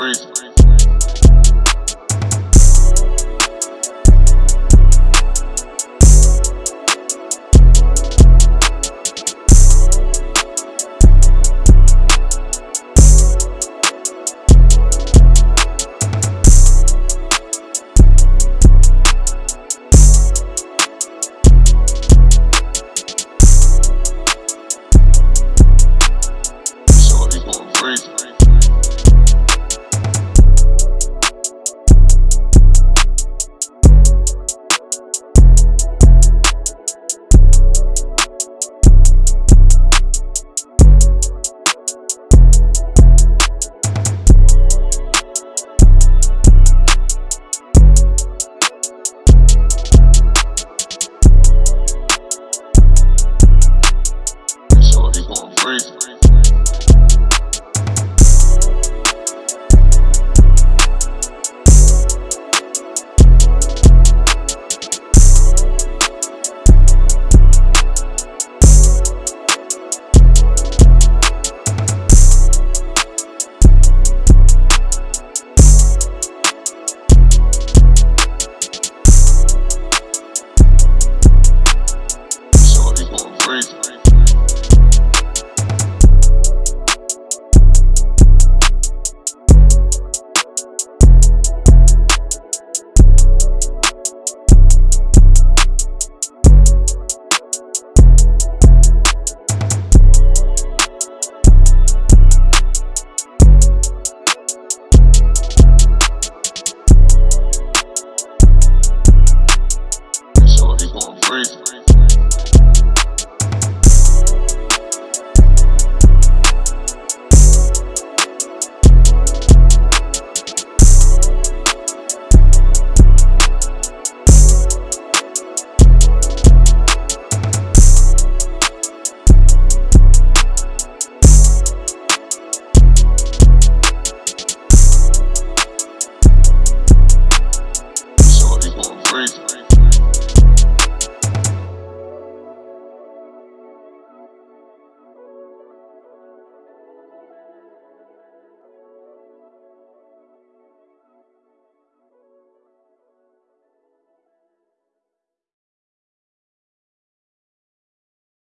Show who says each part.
Speaker 1: freak.